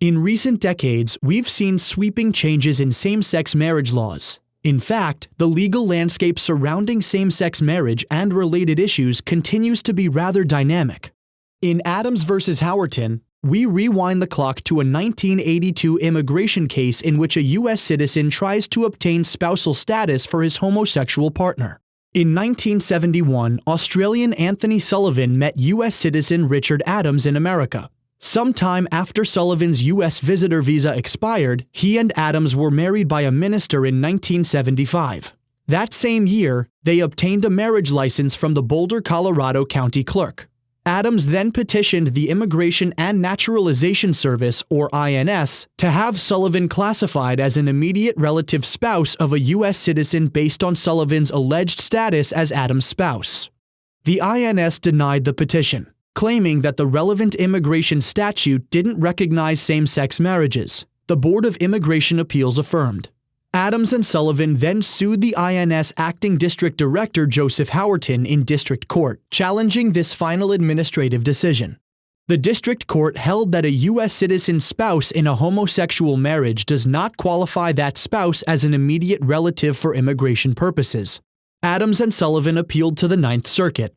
In recent decades, we've seen sweeping changes in same sex marriage laws. In fact, the legal landscape surrounding same sex marriage and related issues continues to be rather dynamic. In Adams v. Howerton, we rewind the clock to a 1982 immigration case in which a U.S. citizen tries to obtain spousal status for his homosexual partner. In 1971, Australian Anthony Sullivan met U.S. citizen Richard Adams in America. Sometime after Sullivan's U.S. visitor visa expired, he and Adams were married by a minister in 1975. That same year, they obtained a marriage license from the Boulder, Colorado county clerk. Adams then petitioned the Immigration and Naturalization Service, or INS, to have Sullivan classified as an immediate relative spouse of a U.S. citizen based on Sullivan's alleged status as Adams' spouse. The INS denied the petition, claiming that the relevant immigration statute didn't recognize same sex marriages. The Board of Immigration Appeals affirmed. Adams and Sullivan then sued the INS acting district director Joseph Howerton in district court, challenging this final administrative decision. The district court held that a U.S. citizen spouse in a homosexual marriage does not qualify that spouse as an immediate relative for immigration purposes. Adams and Sullivan appealed to the Ninth Circuit.